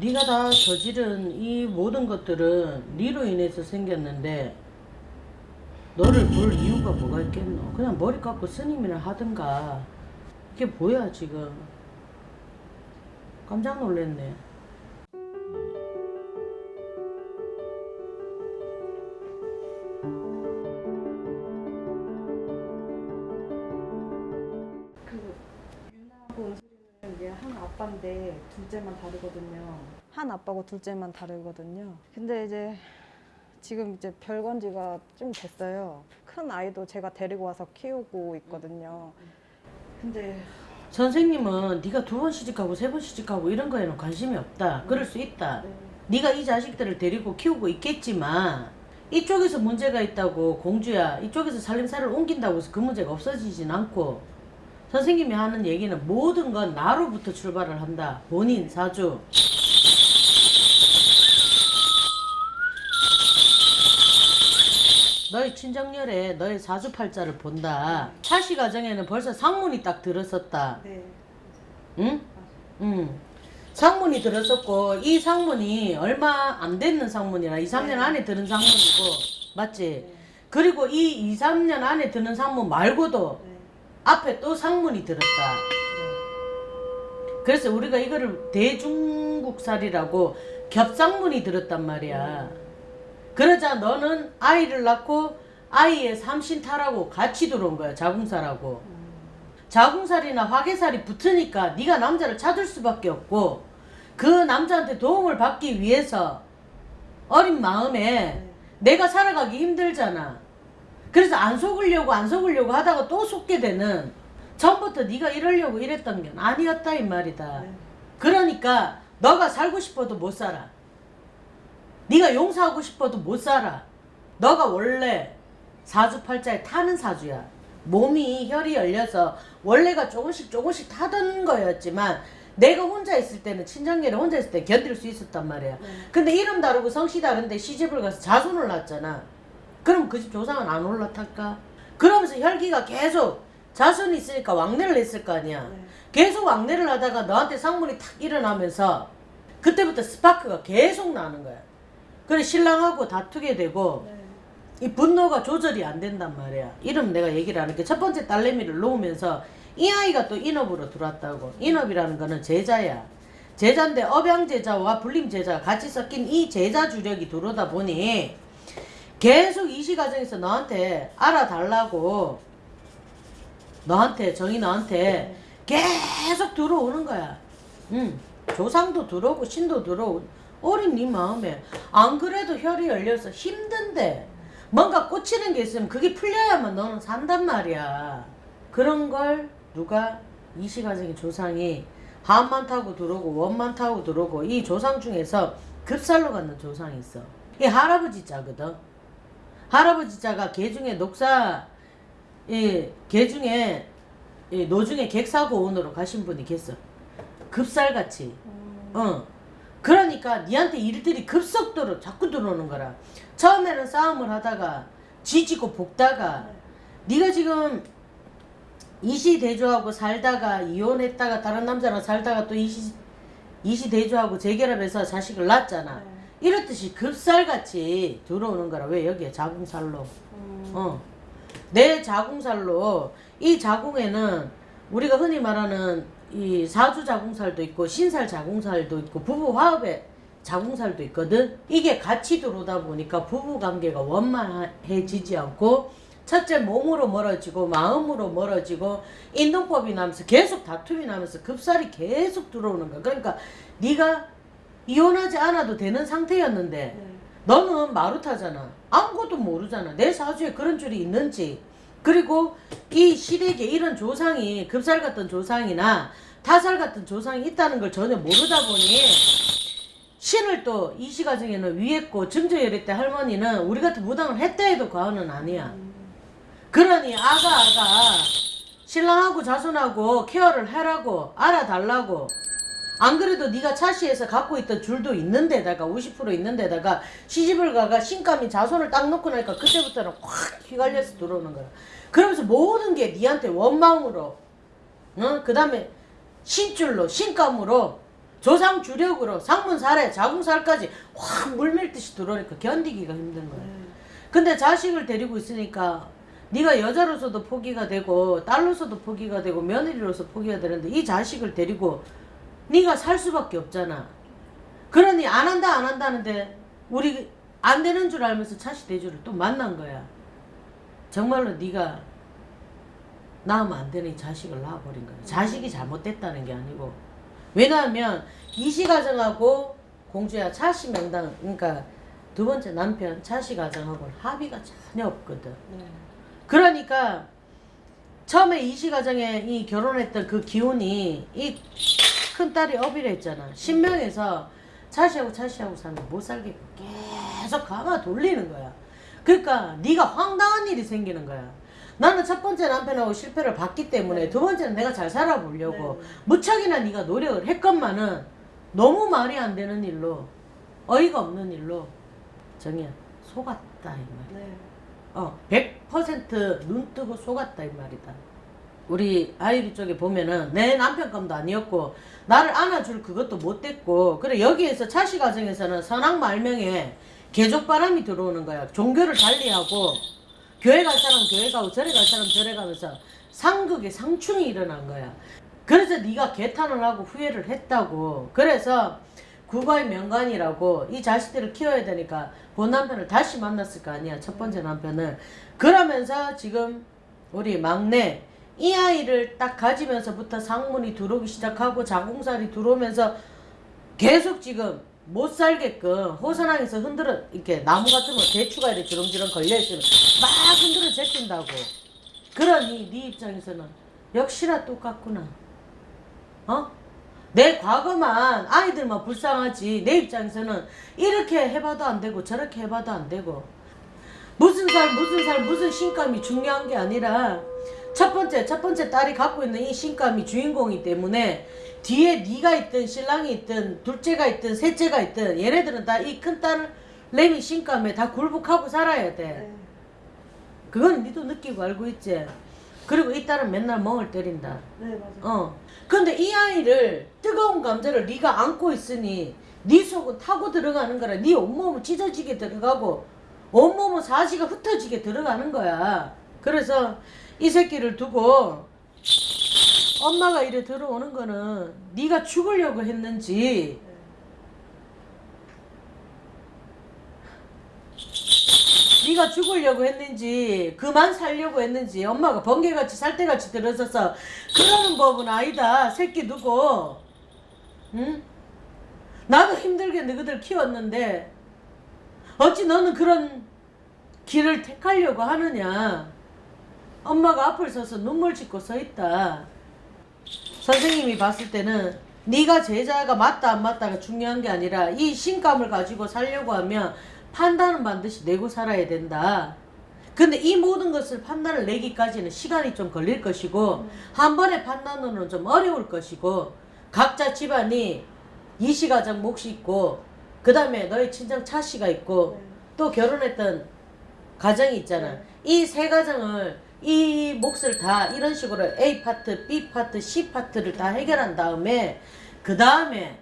네가 다 저지른 이 모든 것들은 네로 인해서 생겼는데 너를 볼 이유가 뭐가 있겠노? 그냥 머리 깎고 스님이나 하든가. 이게 뭐야 지금? 깜짝 놀랐네 둘째만 다르거든요. 한 아빠고 둘째만 다르거든요. 근데 이제 지금 이제 별건 지가 좀 됐어요. 큰 아이도 제가 데리고 와서 키우고 있거든요. 근데 선생님은 네가 두 번 시집가고 세 번 시집가고 이런 거에는 관심이 없다 그럴 수 있다 네, 네가 이 자식들을 데리고 키우고 있겠지만 이쪽에서 문제가 있다고 공주야 이쪽에서 살림살이를 옮긴다고 해서 그 문제가 없어지진 않고 선생님이 하는 얘기는 모든 건 나로부터 출발을 한다 본인 사주 너의 친정열에 너의 사주팔자를 본다 차시 가정에는 벌써 상문이 딱 들었었다 네. 응? 응. 상문이 들었었고 이 상문이 얼마 안 됐는 상문이라 2, 3년 네. 안에 드는 상문이고 맞지? 네. 그리고 이 2, 3년 안에 드는 상문 말고도 네. 앞에 또 상문이 들었다. 그래서 우리가 이거를 대중국살이라고 겹상문이 들었단 말이야. 그러자 너는 아이를 낳고 아이의 삼신타라고 같이 들어온 거야. 자궁살하고. 자궁살이나 화계살이 붙으니까 네가 남자를 찾을 수밖에 없고 그 남자한테 도움을 받기 위해서 어린 마음에 네. 내가 살아가기 힘들잖아. 그래서 안 속으려고 안 속으려고 하다가 또 속게 되는 처음부터 네가 이러려고 이랬던 게 아니었다 이 말이다. 네. 그러니까 너가 살고 싶어도 못 살아. 네가 용서하고 싶어도 못 살아. 너가 원래 사주팔자에 타는 사주야. 몸이 혈이 열려서 원래가 조금씩 조금씩 타던 거였지만 내가 혼자 있을 때는 친정열에 혼자 있을 때 견딜 수 있었단 말이야. 네. 근데 이름 다르고 성씨 다른데 시집을 가서 자손을 낳았잖아. 그럼 그 집 조상은 안 올라탈까? 그러면서 혈기가 계속 자손이 있으니까 왕래를 했을 거 아니야. 네. 계속 왕래를 하다가 너한테 상문이 탁 일어나면서 그때부터 스파크가 계속 나는 거야. 그래 신랑하고 다투게 되고 네. 이 분노가 조절이 안 된단 말이야. 이름 내가 얘기를 하는 게 첫 번째 딸내미를 놓으면서 이 아이가 또 인업으로 들어왔다고. 인업이라는 거는 제자야. 제자인데 업양제자와 불림제자가 같이 섞인 이 제자 주력이 들어오다 보니 계속 이 시가정에서 너한테 알아달라고 너한테 정이 너한테 계속 들어오는 거야. 응. 조상도 들어오고 신도 들어오고 어린 네 마음에 안 그래도 혈이 열려서 힘든데 뭔가 꽂히는 게 있으면 그게 풀려야만 너는 산단 말이야. 그런 걸 누가 이 시가정의 조상이 한만 타고 들어오고 원만 타고 들어오고 이 조상 중에서 급살로 갖는 조상이 있어. 이 할아버지 자거든. 할아버지 자가 개 중에 녹사 이개 중에 이 노중에 객사고 원으로 가신 분이 계어. 급살같이. 음, 어. 그러니까 니한테 일들이 급속도로 자꾸 들어오는 거라. 처음에는 싸움을 하다가 지지고 볶다가 네가 지금 이시대조하고 살다가 이혼했다가 다른 남자랑 살다가 또 이시 이시대조하고 재결합해서 자식을 낳았잖아. 네. 이렇듯이 급살같이 들어오는 거라. 왜 여기에 자궁살로. 음, 어. 내 자궁살로 이 자궁에는 우리가 흔히 말하는 이 사주 자궁살도 있고 신살 자궁살도 있고 부부 화합의 자궁살도 있거든. 이게 같이 들어오다 보니까 부부 관계가 원만해지지 않고 첫째 몸으로 멀어지고 마음으로 멀어지고 인동법이 나면서 계속 다툼이 나면서 급살이 계속 들어오는 거야. 그러니까 네가 이혼하지 않아도 되는 상태였는데 네. 너는 마루타잖아. 아무것도 모르잖아. 내 사주에 그런 줄이 있는지. 그리고 이 시댁에 이런 조상이 급살 같은 조상이나 타살 같은 조상이 있다는 걸 전혀 모르다 보니 신을 또 이 시 가정에는 위했고 증조열애 때 할머니는 우리 같은 무당을 했다 해도 과언은 아니야. 그러니 아가 아가 신랑하고 자손하고 케어를 해라고 알아달라고 안 그래도 네가 차시에서 갖고 있던 줄도 있는 데다가 50% 있는 데다가 시집을 가가 신감이 자손을 딱 놓고 나니까 그때부터는 확 휘갈려서 들어오는 거야. 그러면서 모든 게 니한테 원망으로 어? 그 다음에 신줄로 신감으로 조상 주력으로 상문 살에 자궁살까지 확 물밀듯이 들어오니까 견디기가 힘든 거야. 네. 근데 자식을 데리고 있으니까 네가 여자로서도 포기가 되고 딸로서도 포기가 되고 며느리로서 포기가 되는데 이 자식을 데리고 네가 살 수밖에 없잖아. 그러니 안 한다 안 한다는데 우리 안 되는 줄 알면서 차시 대주를 또 만난 거야. 정말로 네가 낳으면 안 되는 이 자식을 낳아버린 거야. 자식이 잘못됐다는 게 아니고 왜냐하면 이시 가정하고 공주야 차시 명당 그러니까 두 번째 남편 차시 가정하고는 합의가 전혀 없거든. 네. 그러니까 처음에 이시 가정에 이 결혼했던 그 기운이 이 큰 딸이 업이라 했잖아. 신명에서 차시하고 차시하고 살면 못 살게 계속 감아 돌리는 거야. 그러니까 네가 황당한 일이 생기는 거야. 나는 첫 번째 남편하고 실패를 봤기 때문에 두 번째는 내가 잘 살아보려고 네. 무척이나 네가 노력을 했건만은 너무 말이 안 되는 일로 어이가 없는 일로 정이야 속았다 이 말. 네. 어, 100%눈 뜨고 속았다 이 말이다. 우리 아이리 쪽에 보면은 내 남편 감도 아니었고 나를 안아줄 그것도 못 됐고 그래 여기에서 차시 가정에서는 선악 말명에 개족바람이 들어오는 거야. 종교를 달리하고 교회 갈 사람 교회 가고 절에 갈 사람 절에 가면서 상극의 상충이 일어난 거야. 그래서 네가 개탄을 하고 후회를 했다고. 그래서 국가의 명관이라고 이 자식들을 키워야 되니까 본 남편을 다시 만났을 거 아니야. 첫 번째 남편을. 그러면서 지금 우리 막내 이 아이를 딱 가지면서부터 상문이 들어오기 시작하고 자궁살이 들어오면서 계속 지금 못 살게끔 호선항에서 흔들어 이렇게 나무 같은 거 대추가 이렇게 주렁주렁 걸려 있으면 막 흔들어 제낀다고. 그러니 네 입장에서는 역시나 똑같구나. 어? 내 과거만 아이들만 불쌍하지 내 입장에서는 이렇게 해봐도 안 되고 저렇게 해봐도 안 되고 무슨 살 무슨 살 무슨 신감이 중요한 게 아니라 첫 번째 첫 번째 딸이 갖고 있는 이 신감이 주인공이기 때문에 뒤에 네가 있든 신랑이 있든 둘째가 있든 셋째가 있든 얘네들은 다 이 큰 딸 레미 신감에 다 굴복하고 살아야 돼. 네. 그건 니도 느끼고 알고 있지. 그리고 이 딸은 맨날 멍을 때린다. 네, 맞아요. 어. 근데 이 아이를 뜨거운 감정을 네가 안고 있으니 네 속은 타고 들어가는 거라. 네 온몸은 찢어지게 들어가고 온몸은 사지가 흩어지게 들어가는 거야. 그래서 이 새끼를 두고 엄마가 이래 들어오는 거는 네가 죽으려고 했는지 네. 네가 죽으려고 했는지 그만 살려고 했는지 엄마가 번개같이 살때같이 들어서서 그러는 법은 아니다 새끼 두고 응? 나도 힘들게 너희들 키웠는데 어찌 너는 그런 길을 택하려고 하느냐 엄마가 앞을 서서 눈물 짓고 서 있다 선생님이 봤을 때는 네가 제자가 맞다 안 맞다가 중요한 게 아니라 이 신감을 가지고 살려고 하면 판단은 반드시 내고 살아야 된다. 근데 이 모든 것을 판단을 내기까지는 시간이 좀 걸릴 것이고 한 번의 판단으로는 좀 어려울 것이고 각자 집안이 이시가정 몫이 있고 그 다음에 너의 친정 차씨가 있고 네. 또 결혼했던 가정이 있잖아. 네. 이세 가정을 이 몫을 다 이런 식으로 A 파트, B 파트, C 파트를 다 해결한 다음에 그 다음에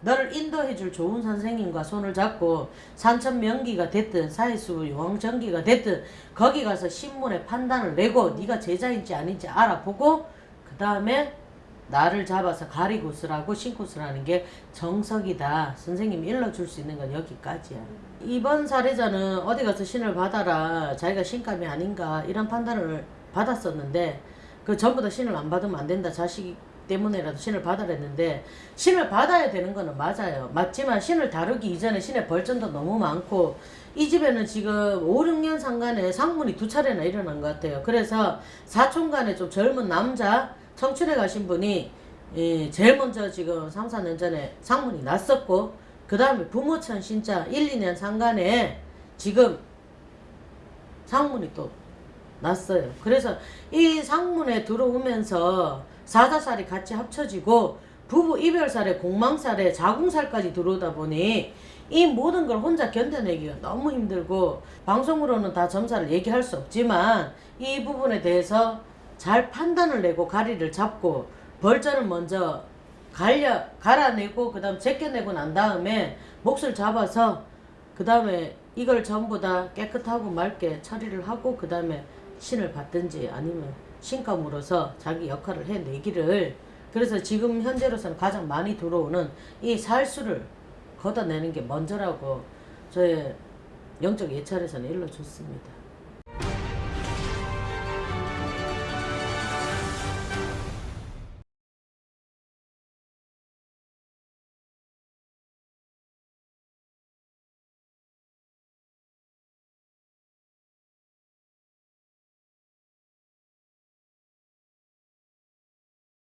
너를 인도해 줄 좋은 선생님과 손을 잡고 산천 명기가 됐든 사회수 용왕전기가 됐든 거기 가서 신문에 판단을 내고 네가 제자인지 아닌지 알아보고 그 다음에 나를 잡아서 가리고 쓰라고 신고 쓰라는 게 정석이다. 선생님이 일러줄 수 있는 건 여기까지야. 이번 사례자는 어디 가서 신을 받아라. 자기가 신감이 아닌가 이런 판단을 받았었는데 그 전부 다 신을 안 받으면 안 된다. 자식 때문에라도 신을 받아라 했는데 신을 받아야 되는 거는 맞아요. 맞지만 신을 다루기 이전에 신의 벌전도 너무 많고 이 집에는 지금 5, 6년 상간에 상문이 두 차례나 일어난 것 같아요. 그래서 사촌간에 좀 젊은 남자 청춘에 가신 분이 예, 제일 먼저 지금 3, 4년 전에 상문이 났었고 그 다음에 부모천 신자 1, 2년 상간에 지금 상문이 또 났어요. 그래서 이 상문에 들어오면서 사자살이 같이 합쳐지고 부부 이별살에 공망살에 자궁살까지 들어오다 보니 이 모든 걸 혼자 견뎌내기가 너무 힘들고 방송으로는 다 점사를 얘기할 수 없지만 이 부분에 대해서 잘 판단을 내고 가리를 잡고 벌전을 먼저 갈려 갈아내고 그 다음 제껴내고 난 다음에 몫을 잡아서 그 다음에 이걸 전부 다 깨끗하고 맑게 처리를 하고 그 다음에 신을 받든지 아니면 신감으로서 자기 역할을 해내기를 그래서 지금 현재로서는 가장 많이 들어오는 이 살수를 걷어내는 게 먼저라고 저의 영적 예찰에서는 일러줬습니다.